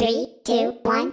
Three, two, one,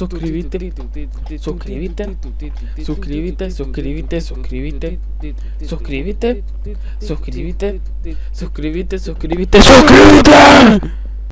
Suscríbete, suscríbete, suscríbete, suscríbete, suscríbete, suscríbete, suscríbete, suscríbete, suscríbete, suscríbete.